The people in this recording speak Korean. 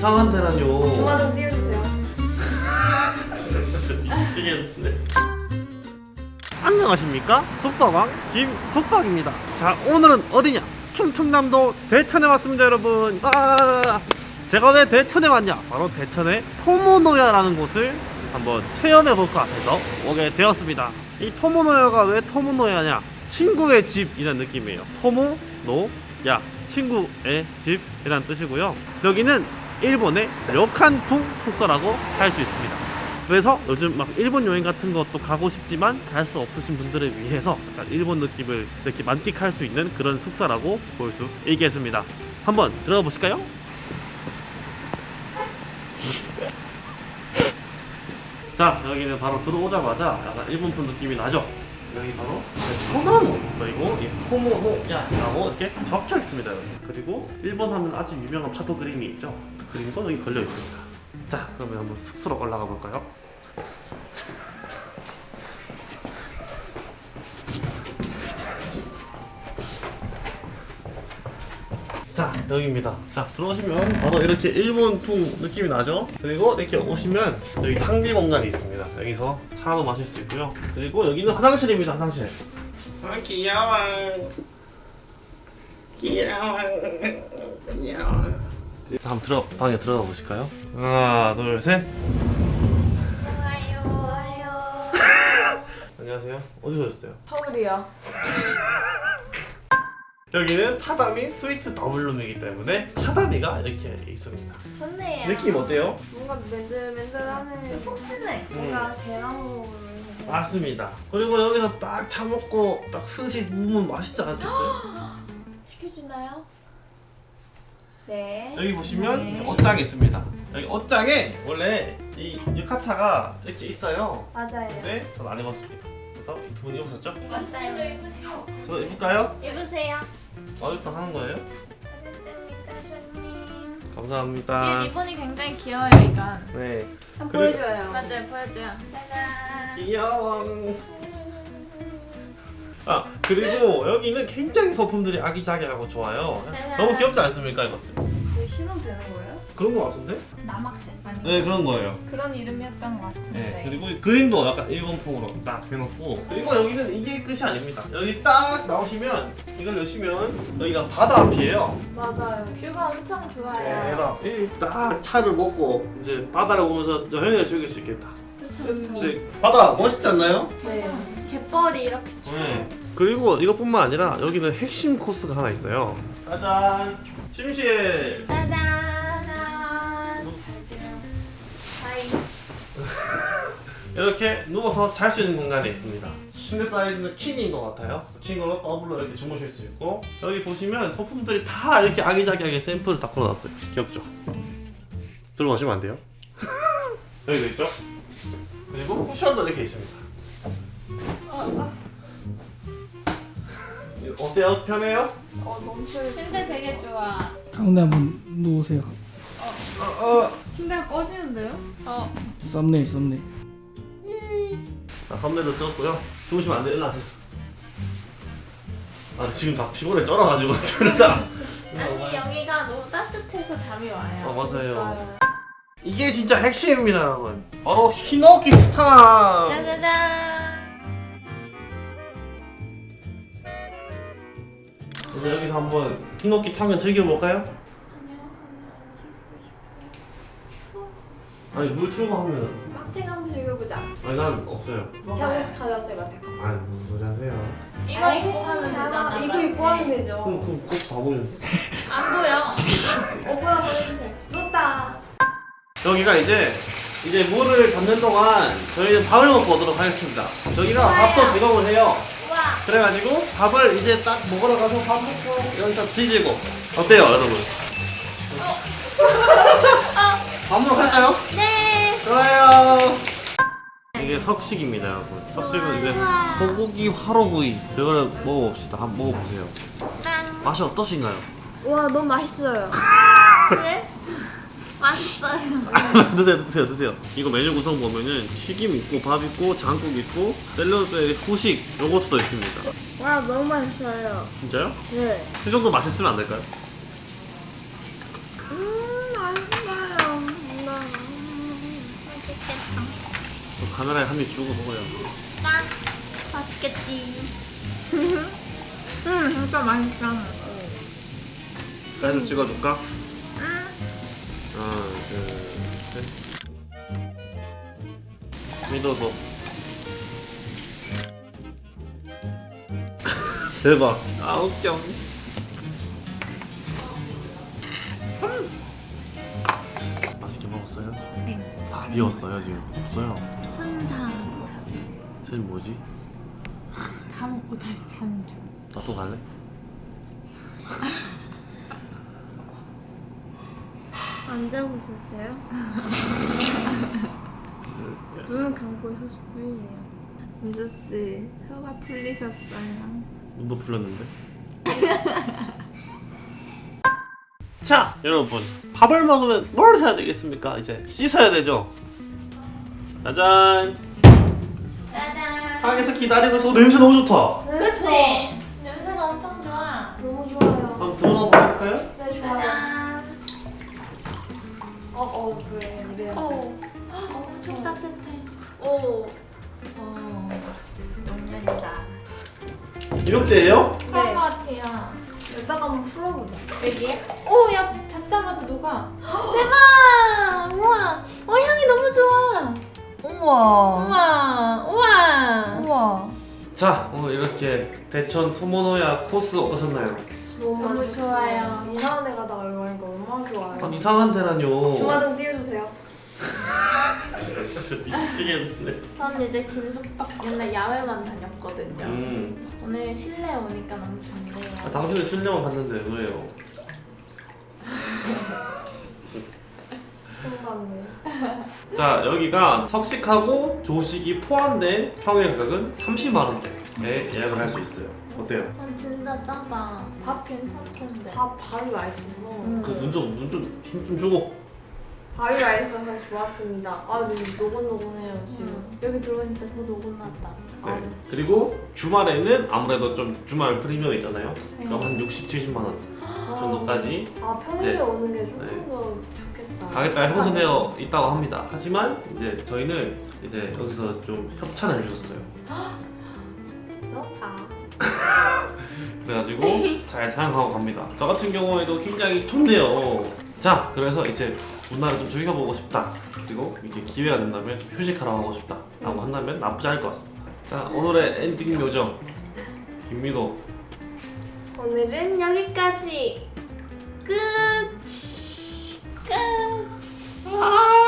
부상한테라뇨. 주마 좀 띄워주세요. 미치겠는데. 안녕하십니까? 숙박왕 김숙박입니다. 자 오늘은 어디냐? 충청남도 대천에 왔습니다 여러분. 아 제가 왜 대천에 왔냐? 바로 대천의 토모노야라는 곳을 한번 체험해볼까 해서 오게 되었습니다. 이 토모노야가 왜 토모노야냐? 친구의 집이라는 느낌이에요. 토모노야. 친구의 집이라는 뜻이고요. 여기는 일본의 료칸풍 숙소라고 할 수 있습니다 그래서 요즘 막 일본 여행 같은 것도 가고 싶지만 갈 수 없으신 분들을 위해서 약간 일본 느낌을 이렇게 만끽할 수 있는 그런 숙소라고 볼 수 있겠습니다. 한번 들어가 보실까요? 자 여기는 바로 들어오자마자 약간 일본풍 느낌이 나죠? 여기 바로 소나무 그리고 이 토모노야라고 이렇게 적혀 있습니다. 그리고 일본 하면 아주 유명한 파도 그림이 있죠? 그 그림도 여기 걸려 있습니다. 자 그러면 한번 숙소로 올라가 볼까요? 자 여기입니다. 자 들어오시면 바로 이렇게 일본 풍 느낌이 나죠? 그리고 이렇게 오시면 여기 탕비 공간이 있습니다. 여기서 차도 마실 수 있고요. 그리고 여기는 화장실입니다 화장실. 아 귀여워. 귀여워. 귀여워. 자 한번 들어 방에 들어가 보실까요 하나 둘셋. 안녕하세요 어디서 오셨어요? 서울이요. 여기는 타다미 스위트 더블룸이기 때문에 타다미가 이렇게 있습니다 좋네요. 느낌 어때요? 뭔가 맨들맨들하네. 폭신해. 뭔가 대나무. 맞습니다 그리고 여기서 딱 차 먹고 딱 스시 누우면 맛있지 않겠어요? 시켜주나요? 네. 여기 보시면 네. 옷장이 있습니다 여기 옷장에 원래 이 유카타가 이렇게 있어요 맞아요. 근데 전안 입었습니다 그래서 이두분 입으셨죠? 맞아요. 입으세요. 저도 입을까요? 입으세요. 어디부터 하는 거예요? 알겠습니다, 손님. 감사합니다 이 리본이 굉장히 귀여워요 이건 네 한번 그래- 보여줘요. 맞아요 보여줘요 짜잔. 귀여워 아 그리고 여기는 굉장히 소품들이 아기자기하고 좋아요 너무 귀엽지 않습니까 이것들? 이거 신으면 되는 거예요? 그런 거 같은데? 남학생 아니 네 그런 거예요 그런 이름이었던 것 같은데 네, 그리고 이 그림도 약간 일본풍으로 딱 해놓고 그리고 여기는 이게 끝이 아닙니다 여기 딱 나오시면 이걸 여시면 여기가 바다 앞이에요 맞아요. 뷰가 엄청 좋아요. 대박 이딱 차를 먹고 이제 바다를 보면서 여행을 즐길 수 있겠다 그쵸 이제 바다 멋있지 않나요? 네. 갯벌이 이렇게 네. 그리고 이것뿐만 아니라 여기는 핵심 코스가 하나 있어요 짜잔 침실 짜잔. 이렇게 누워서 잘 수 있는 공간이 있습니다. 침대 사이즈는 킹인 것 같아요. 킹으로 더블로 이렇게 주무실 수 있고 여기 보시면 소품들이 다 이렇게 아기자기하게 샘플을 다 걸어놨어요. 귀엽죠? 들어가시면 안 돼요. 여기도 있죠? 그리고 쿠션도 이렇게 있습니다. 어때요? 편해요? 어 너무 편해. 침대 되게 좋아 가운데 한번 누우세요. 어, 어. 침대가 꺼지는데요? 어 썸네일 썸네일. 자, 썸네일도 찍었고요. 주무시면 안 돼요. 일로 하세요. 아, 지금 다 피곤해 쩔어가지고 둘 다. 아니 여기가 너무 따뜻해서 잠이 어, 와요 맞아요. 이게 진짜 핵심입니다, 여러분. 바로 히노키 스타. 짜자잔 이제 여기서 한번 히노키 타면 즐겨볼까요? 아니 물 틀고 하면 마탱 한번 즐겨보자. 아니 난 없어요. 제가 옷 가져왔어요 마탱. 아니 무슨 소리 하세요? 이거 입고 하면 되잖아 이거 입고 하면 되죠. 그럼 그럼 꼭 봐보면 안 보여 오빠 한번 해주세요. 놓다. 여기가 이제 이제 물을 담는 동안 저희는 밥을 먹고 오도록 하겠습니다. 여기가 밥도 제공을 해요. 와. 그래가지고 밥을 이제 딱 먹으러 가서 밥 먹고 여기서 뒤지고 어때요 여러분? 밥 먹으러 갈까요? 네 좋아요 이게 석식입니다 여러분 석식은 이제 소고기 화로구이 이거를 먹어봅시다 한번 먹어보세요 짠 맛이 어떠신가요? 와 너무 맛있어요. 그래? 맛있어요 드세요 드세요 드세요 이거 메뉴 구성 보면은 튀김 있고 밥 있고 장국 있고 샐러드에 후식 요거트도 있습니다 와 너무 맛있어요. 진짜요? 네. 이 정도 맛있으면 안 될까요? 음 맛있어요. 맛있겠다. 저 카메라에 한 입 주고 먹어요. 짠. 맛있겠지. 응, 진짜 맛있어. 사진 찍어줄까? 응. 하나, 둘, 셋. 믿어서. 대박. 아, 웃겨. 맛있게 먹었어요? 네. 다 비웠어요, 지금. 없어요. 순상. 쟤는 뭐지? 다 먹고 다시 자는 중. 나또 갈래? 안 자고 있었어요? 눈은 감고 있었을 뿐이에요. 민저씨 혀가 풀리셨어요. 눈도 풀렸는데? 자 여러분 밥을 먹으면 뭘 해야 되겠습니까? 이제 씻어야 되죠? 짜잔 짜잔. 방에서 기다리고 있어 냄새 너무 좋다 그치? 냄 어, 어, 왜 이래야지. 어, 엄청 따뜻해. 오. 어, 용면이다. 이력제예요? 그런 네. 것 같아요. 여기다가 한번 풀어보자. 여기에? 오, 야, 잡자마자 녹아. 대박! 우와. 어, 향이 너무 좋아. 우와. 우와. 우와. 우와. 자 오늘 이렇게 대천 토모노야 코스 어떠셨나요? 너무, 너무. 좋아요. 이상한 데 가다가 여기 와니까 얼마나 좋아요. 아, 이상한 데라뇨 주마등 띄워주세요. 진짜 미치겠네 전 이제 김숙박 맨날 야외만 다녔거든요. 음. 오늘 실내 오니까 너무 좋네요. 아, 당신은 실내만 갔는데 왜요? 신났네. 자 여기가 석식하고 조식이 포함된 평일 가격은 30만 원대에 예약을 할 수 있어요. 어때요? 어, 진짜 싸다. 밥 괜찮던데. 밥 밥이 맛있어. 음. 그눈좀눈좀힘좀 주고. 밥이 맛있어서 좋았습니다. 아, 노곤노곤해요 지금. 음, 여기 들어오니까 더 녹음났다. 네. 그리고 주말에는 아무래도 좀 주말 프리미엄 있잖아요. 그럼 네. 한 60, 70만 원 아, 정도까지 아 평일에 네. 오는 게 조금 네. 더 가격대가 형성되어 있다고 합니다. 하지만 이제 저희는 이제 여기서 좀 협찬을 주셨어요. 그래가지고 잘 사용하고 갑니다. 저 같은 경우에도 굉장히 좋네요. 자, 그래서 이제 문화를 좀 즐겨보고 싶다. 그리고 이렇게 기회가 된다면 좀 휴식하러 가고 싶다. 라고 한다면 나쁘지 않을 것 같습니다. 자, 오늘의 엔딩 요정 김민호. 오늘은 여기까지. Ah!